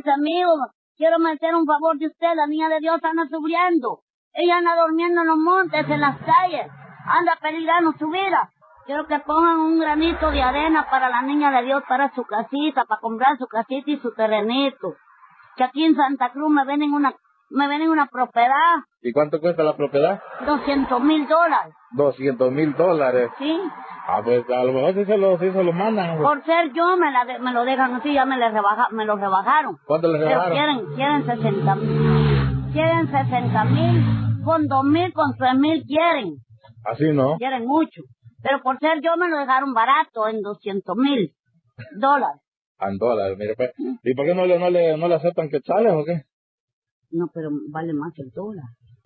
Dice, amigo, quiero meter un favor de usted, la niña de Dios anda sufriendo. Ella anda durmiendo en los montes, en las calles, anda peligrando su vida. Quiero que pongan un granito de arena para la niña de Dios, para su casita, para comprar su casita y su terrenito. Que aquí en Santa Cruz me venden una, me venden una propiedad, ¿Y cuánto cuesta la propiedad? 200 mil dólares, 200 mil dólares. ¿sí? Ah, pues a lo mejor sí se lo, sí se lo mandan. pues. Por ser yo me, la de- me lo dejan así, ya me, le rebaja, me lo rebajaron. ¿Cuánto le Pero rebajaron? quieren, quieren 60 mil. Quieren 60 mil, con 2 mil, con 3 mil quieren. Así no. Quieren mucho. Pero por ser yo me lo dejaron barato en 200 mil dólares. En dólares, mire, pues. ¿Y por qué no le, no le, no le aceptan quetzales o qué? No, pero vale más el dólar.